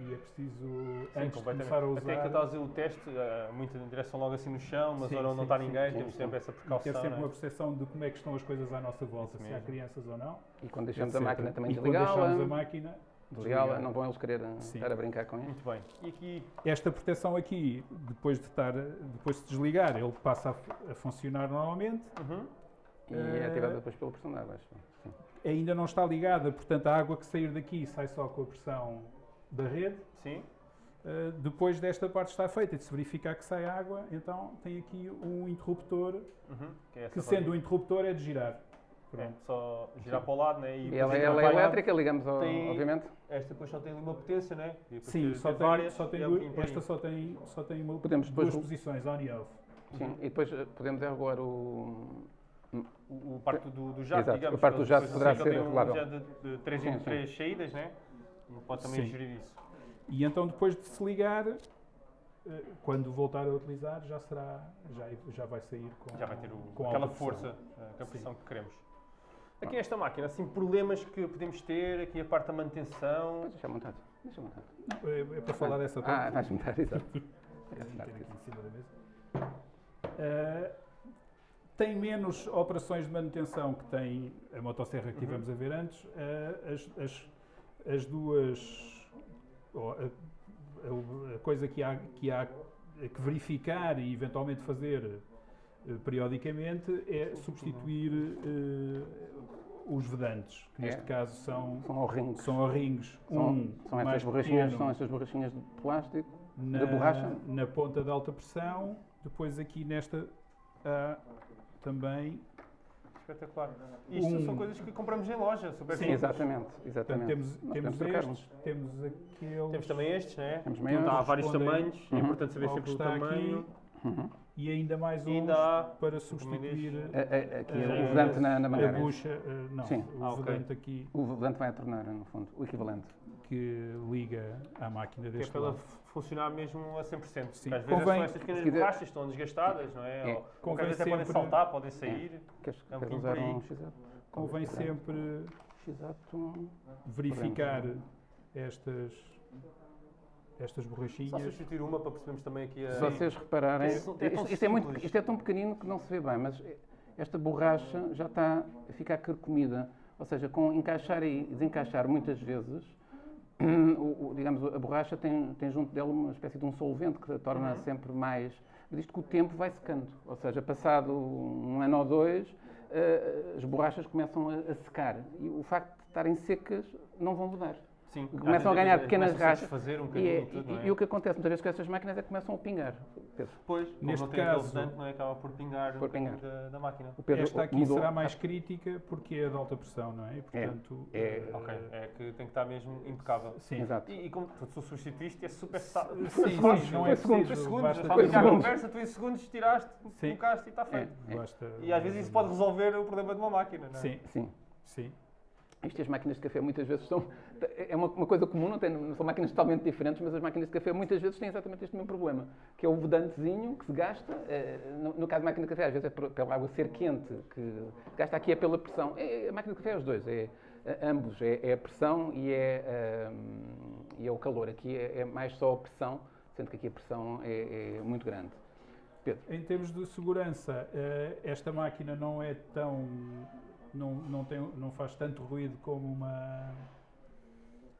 e é preciso, Sim, antes de começar a Até que usar, a fazer o teste, eh, muito em direção logo assim no chão, mas Sim, agora sim, não está sim, ninguém, sim, temos sim. sempre essa ter precaução. sempre não é? uma percepção de como é que estão as coisas à nossa volta, se há crianças ou não. E quando deixamos a etc. máquina também quando desligá-la, deixamos a máquina, desligá-la, não vão eles querer uh, Sim. estar a brincar com isso. Muito bem. E aqui, Esta proteção aqui, depois de estar, depois de desligar, ele passa a, a funcionar normalmente. uhum, E é Eh, ativado depois pela pressão de água, acho. Sim. Ainda não está ligada, portanto, a água que sair daqui sai só com a pressão da rede. sim, Uh, depois desta parte estar feita e de se verificar que sai água, então tem aqui um interruptor, uhum, que é que sendo um rodinha. interruptor é de girar. É, só girar para o lado, né? E depois ela, ela é o lado. elétrica, ligamos, ao- Tem- obviamente. Esta depois só tem uma potência, né? E Sim, só tem várias, só tem e é um duas- esta só tem, só tem uma, Podemos duas depois- posições, on e off. Sim. E depois uh, podemos é regular o. O, o parte do, do jato, Exato, digamos. a parte do jato poderá ser um regulável. jato de, de 3 Sim, em sim. 3 saídas, né? E pode também Sim. gerir isso. E então depois de se ligar, eh, quando voltar a utilizar, já será, já, já vai sair com, Já vai ter o- com aquela força, eh, a pressão que queremos. Aqui nesta máquina, assim, problemas que podemos ter, aqui a parte da manutenção. Deixar montado. Deixa montado. Não, é, é para falar dessa Ah, parte. vais montar, exato. Tem. Eh, tem menos operações de manutenção que tem a motosserra que Uhum. tivemos a ver antes. Eh, as, as- as duas. oh, a, a- coisa que há, que há que verificar e eventualmente fazer eh, periodicamente é substituir eh, os vedantes, que neste É. caso são, São O-rings. são O-rings. São, um são estas borrachinhas, pequeno, são estas borrachinhas de plástico. na, Da borracha? na ponta de alta pressão, depois aqui nesta há também. Espetacular. Isto Um- são coisas que compramos em loja, super Sim. Exatamente, exatamente. temos, temos estes, temos aqueles. Temos também estes, né? Temos Há maiores. vários respondem tamanhos, é Uhum. importante saber sempre que o tamanho. Uhum. E ainda mais uns há para substituir A- a- Aqui Eh, o volante na, na a mangueira. bucha. eh, não, Sim. o Ah, ok. volante aqui O volante vai a tornar, no fundo, o equivalente. que liga à máquina Que é deste para ela lado. Funcionar mesmo a 100%. Sim. Às vezes Convém- são estas pequenas se quiser- borrachas estão desgastadas, não é? É. Ou, Convém às vezes até podem sempre- saltar, podem sair. Queres, É um queres bocadinho usar um x Convém sempre X-Ato. verificar estas, estas Só borrachinhas. substituir uma para percebermos também aqui a. Se vocês repararem, Isto é tão isto, é muito, isto é tão pequenino que não se vê bem, mas esta borracha já está a ficar carcomida. Ou seja, com encaixar e desencaixar muitas vezes, o- o- digamos, a borracha tem, tem junto dela uma espécie de um solvente que a torna Uhum. sempre mais. Mas isto com o tempo vai secando. Ou seja, passado um ano ou dois, eh, as borrachas começam a, a secar. E o facto de estarem secas não vão mudar. Sim, Começam a ganhar pequenas rachas. um E, é- tudo, não é? e o que acontece muitas vezes com estas máquinas é que começam a pingar. Pedro, Depois, como Neste caso- não é? Acaba por pingar Por pingar. da, da máquina. o Pedro Esta aqui mudou. será mais crítica porque é de alta pressão, não é? E, portanto, É. eh, Ok, é que tem que estar mesmo impecável. Sim. Exato. E, e como tu, tu substituíste, é super sa- Sim, fácil. sim, não é segundos, preciso. segundos, basta- a segundos. conversa, tu em segundos tiraste, Sim. colocaste e está feito. É. basta- E às vezes isso pode resolver o problema de uma máquina, não é? Sim, Sim. sim. Isto as máquinas de café muitas vezes são. É uma, uma coisa comum, não, tem, não são máquinas totalmente diferentes, mas as máquinas de café muitas vezes têm exatamente este mesmo problema, que é o vedantezinho que se gasta. eh, no, no caso da máquina de café, às vezes é pela água ser quente, que gasta aqui é pela pressão. É, a máquina de café é os dois, é, eh, ambos, é, é a pressão e é, ahm, e é o calor. Aqui é, é mais só a pressão, sendo que aqui a pressão é, é muito grande. Pedro. Em termos de segurança, eh, esta máquina não é tão. Não, não, tem, não faz tanto ruído como uma.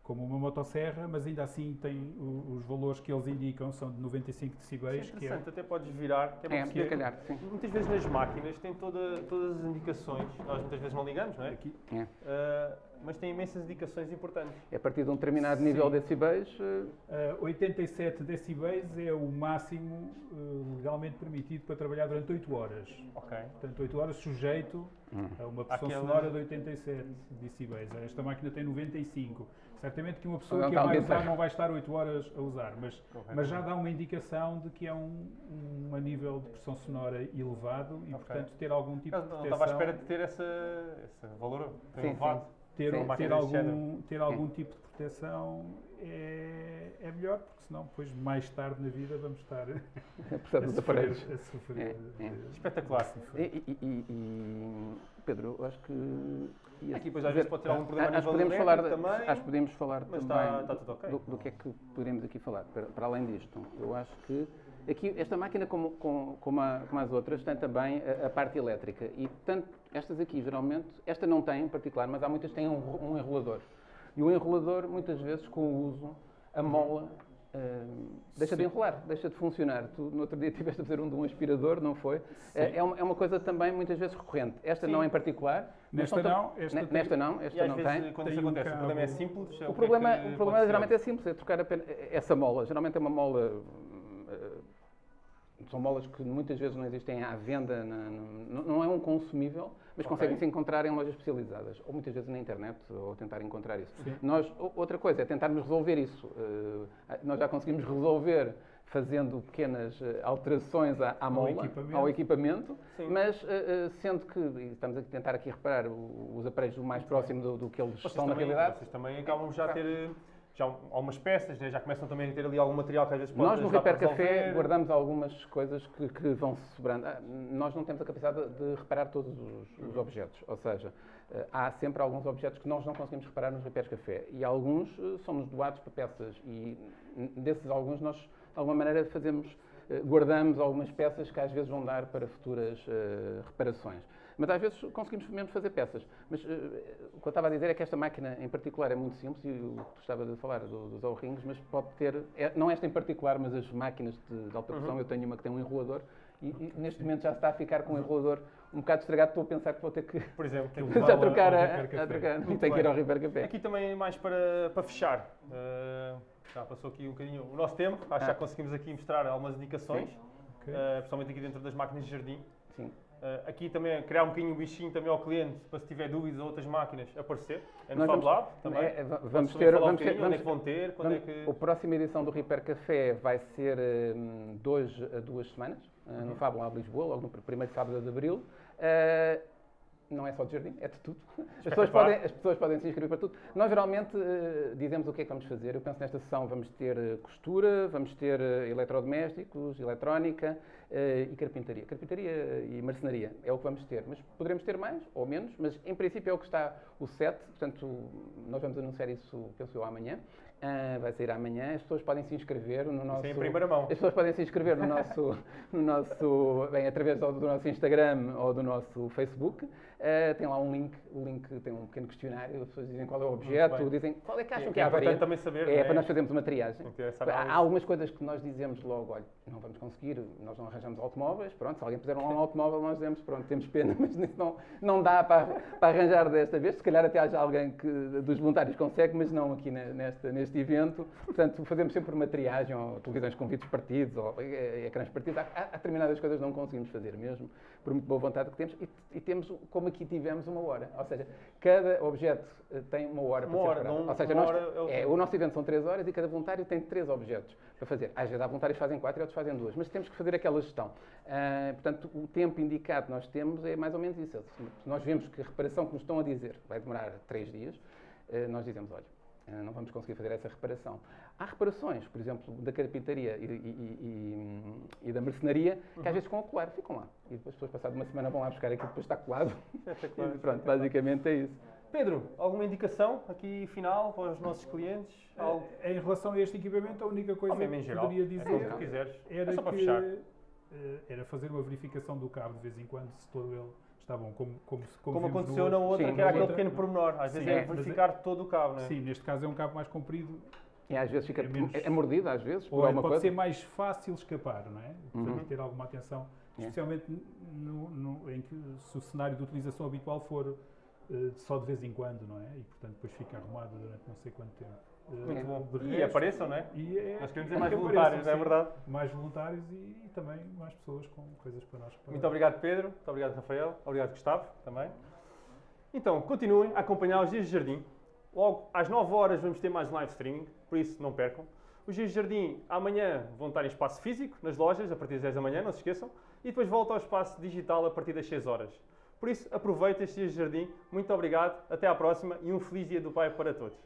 Como uma motosserra, mas ainda assim tem o- os valores que eles indicam são de 95 Isso é decibéis, que é, interessante, até podes virar, que é É, calhar, sim. Muitas vezes nas máquinas tem toda, todas as indicações, nós muitas vezes não ligamos, não é? aqui, É. Ah, mas tem imensas indicações importantes. É a partir de um determinado nível de decibéis. eh, eh, 87 decibéis é o máximo eh, legalmente permitido para trabalhar durante 8 horas. Ok. Portanto, 8 horas sujeito hum. a uma pressão Àquela- sonora de 87 decibéis. Esta máquina tem 95. Certamente que uma pessoa Não que a vai usar não vai estar 8 horas a usar, mas, Correto. mas já dá uma indicação de que é um, um a nível de pressão sonora elevado e, Ok. portanto, ter algum tipo Por de proteção. Não estava à espera de ter essa, esse valor Sim, elevado. Ter, Sim. ter, algum, ter algum tipo de proteção é, é melhor, porque senão depois mais tarde na vida vamos estar <laughs> a, sofrer, a sofrer, É, é. Espetacular. E, e- e- Pedro, eu acho que. ia Aqui depois às dizer- vezes pode ter algum problema a acho podemos falar, de- também, Acho que podemos falar mas também está- está tudo ok. do, do que é que poderíamos aqui falar. Para, para além disto, eu acho que aqui esta máquina, como, como, como, a- como as outras, tem também a, a parte elétrica. E, portanto, estas aqui, geralmente, esta não tem em particular, mas há muitas que têm um, um enrolador. E o enrolador, muitas vezes, com o uso, a mola. hum, deixa de Sim. enrolar, deixa de funcionar. Tu no outro dia <laughs> estiveste a fazer um de um aspirador, não foi? É, é uma, é uma coisa também muitas vezes recorrente. Esta Sim. não em particular. Nesta não, esta Ne- tem- Nesta não, E esta às não vezes, tem. quando Tem isso um acontece, o problema é simples. é O que problema, é o problema geralmente é simples, é trocar apenas essa mola. Geralmente é uma mola. São molas que muitas vezes não existem à venda, na- no- não é um consumível, mas Ok. conseguem-se encontrar em lojas especializadas, ou muitas vezes na internet, ou tentar encontrar isso. Sim. Nós, outra coisa é tentarmos resolver isso. Eh, Nós já conseguimos resolver fazendo pequenas eh, alterações à, à mola, equipamento. ao equipamento, Sim. mas eh, sendo que, e estamos a tentar aqui reparar os aparelhos o mais próximo do, do que eles Vocês estão na também, realidade, vocês também acabam já a ter eh, já algumas peças, né? já começam também a ter ali algum material que às vezes pode Nós no Repair Café guardamos algumas coisas que, que vão sobrando. Ah, Nós não temos a capacidade de reparar todos os, os objetos, ou seja, eh, há sempre alguns objetos que nós não conseguimos reparar nos Repairs Café e alguns eh, são-nos doados para peças e desses alguns nós de alguma maneira fazemos, guardamos algumas peças que às vezes vão dar para futuras eh, reparações. Mas às vezes conseguimos mesmo fazer peças. Mas eh, o que eu estava a dizer é que esta máquina em particular é muito simples, e o que tu estava a falar do- dos O-rings, mas pode ter, é- não esta em particular, mas as máquinas de, de alta pressão, Uhum. eu tenho uma que tem um enrolador, e, e neste momento já está a ficar com o enrolador um bocado estragado, estou a pensar que vou ter que Por exemplo, tem que <laughs> já trocar, ao a, a trocar, Muito tem que ir ao Repair Café. Aqui também mais para, para fechar. eh, já passou aqui um bocadinho o nosso tempo, acho que já Ah. conseguimos aqui mostrar algumas indicações, Ok. eh, principalmente aqui dentro das máquinas de jardim. Sim. Eh, aqui também é criar um bocadinho o bichinho também ao cliente, para se tiver dúvidas ou outras máquinas, aparecer. É no Nós Fab vamos- Lab também. É, é, vamos ter, falar um vamos ter, é vamos que vão ter, quando é que... A próxima edição do Repair Café vai ser hum, dois a duas semanas, uh, no Uhum. Fab Lab Lisboa, logo no pr- primeiro sábado de abril. Uh, não é só de jardim, é de tudo. <laughs> As pessoas, podem, as pessoas podem se inscrever para tudo. Nós geralmente uh, dizemos o que é que vamos fazer. Eu penso nesta sessão vamos ter uh, costura, vamos ter uh, eletrodomésticos, eletrónica e carpintaria. Carpintaria e marcenaria é o que vamos ter. Mas poderemos ter mais ou menos, mas em princípio é o que está o set. Portanto, nós vamos anunciar isso, penso eu, amanhã. Ah, vai sair amanhã. As pessoas podem se inscrever no nosso. Isso é em primeira mão. As pessoas podem se inscrever no nosso, <laughs> no nosso bem, através do, do nosso Instagram ou do nosso Facebook. Ah, tem lá um link, o link tem um pequeno questionário, as pessoas dizem qual é o objeto, dizem qual é que acham Que que é a também saber, É, é? para nós fazermos uma triagem. Essa Há algumas coisas que nós dizemos logo, olha, não vamos conseguir, nós não arranjamos automóveis, pronto, se alguém puser um <laughs> automóvel, nós dizemos, pronto, temos pena, <laughs> mas não, não dá para, para arranjar desta vez, se calhar até haja alguém que, dos voluntários consegue, mas não aqui ne- nesta, neste evento, portanto, fazemos sempre uma triagem, ou televisões com vídeos partidos, ou eh, ecrãs partidos, há, há determinadas coisas que não conseguimos fazer mesmo, por muito boa vontade que temos, e, e temos, como aqui tivemos, uma hora, ou seja, cada objeto eh, tem uma hora para Uma ser hora, não- ou seja, nós, hora é o é, o nosso evento são três horas e cada voluntário tem três objetos para fazer. Às vezes há voluntários que fazem quatro e outros fazem duas, mas temos que fazer aquela gestão. Ah, portanto, o tempo indicado que nós temos é mais ou menos isso. Nós vemos que a reparação que nos estão a dizer vai demorar três dias, ah, nós dizemos, olha, não vamos conseguir fazer essa reparação. Há reparações, por exemplo, da carpintaria e, e- e- e- da mercenaria, que às vezes ficam a colar, ficam lá. E depois, as pessoas passado uma semana vão lá buscar aquilo que depois está colado. <laughs> Espetacular. E pronto, basicamente é isso. Pedro, alguma indicação aqui final para os nossos clientes? Algo Eh, Em relação a este equipamento, a única coisa que geral? poderia É dizer tu quiseres. era é só para que fechar. eh, era fazer uma verificação do cabo de vez em quando, se todo ele está bom, como, como, se- como, Como aconteceu na outra, Sim, que era aquele outra- pequeno pormenor. Às vezes Sim, é é, mas verificar todo o cabo, não é? Sim, neste caso é um cabo mais comprido, E às vezes fica É menos- é mordido, às vezes, por ou é- alguma pode coisa. ser mais fácil escapar, não é? Portanto, Uhum. ter alguma atenção, É. especialmente no, no- em que se o cenário de utilização habitual for eh, só de vez em quando, não é? E portanto depois fica arrumado durante não sei quanto tempo. Muito bom. de E resto- apareção, não é? E é, Nós queremos dizer mais que voluntários, apareçam, é sim. verdade? Mais voluntários e, e também mais pessoas com coisas para nós. reparar. Muito obrigado, Pedro. Muito obrigado, Rafael. Obrigado, Gustavo, também. Então, continuem a acompanhar os Dias de Jardim. Logo às 9 horas vamos ter mais live streaming, por isso não percam. Os Dias de Jardim amanhã vão estar em espaço físico, nas lojas, a partir das 10 da manhã, não se esqueçam. E depois volta ao espaço digital a partir das 6 horas. Por isso, aproveita este dia de jardim. Muito obrigado, até à próxima e um feliz dia do Pai para todos.